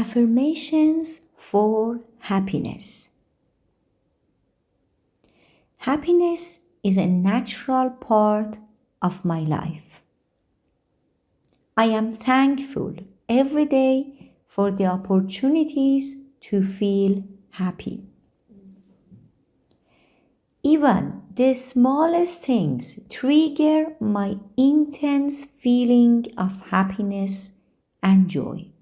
Affirmations for happiness. Happiness is a natural part of my life. I am thankful every day for the opportunities to feel happy. Even the smallest things trigger my intense feeling of happiness and joy.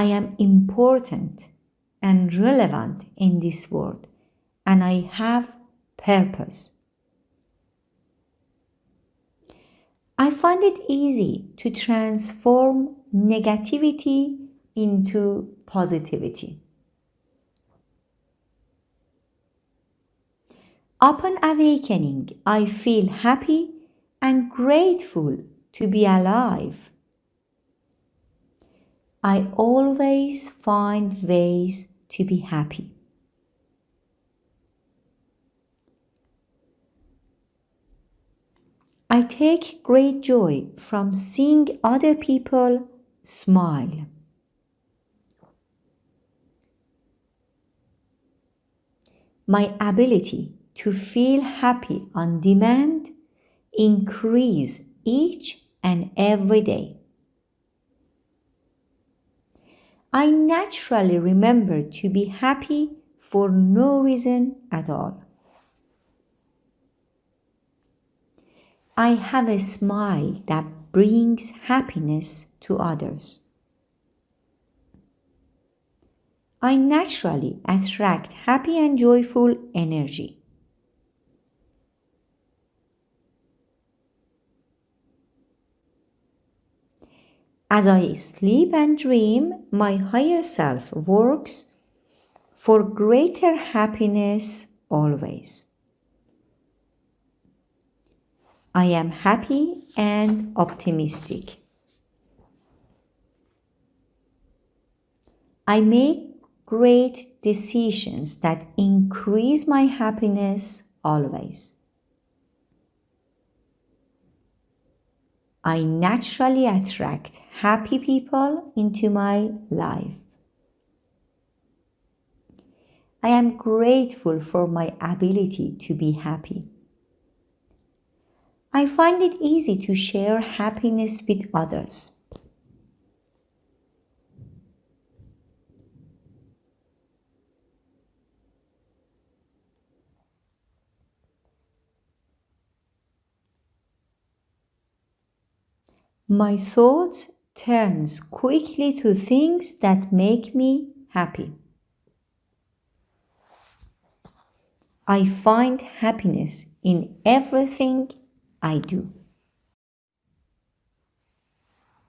I am important and relevant in this world and I have purpose. I find it easy to transform negativity into positivity. Upon awakening, I feel happy and grateful to be alive. I always find ways to be happy. I take great joy from seeing other people smile. My ability to feel happy on demand increase each and every day. I naturally remember to be happy for no reason at all. I have a smile that brings happiness to others. I naturally attract happy and joyful energy. As I sleep and dream, my higher self works for greater happiness always. I am happy and optimistic. I make great decisions that increase my happiness always. I naturally attract happy people into my life. I am grateful for my ability to be happy. I find it easy to share happiness with others. My thoughts turns quickly to things that make me happy. I find happiness in everything I do.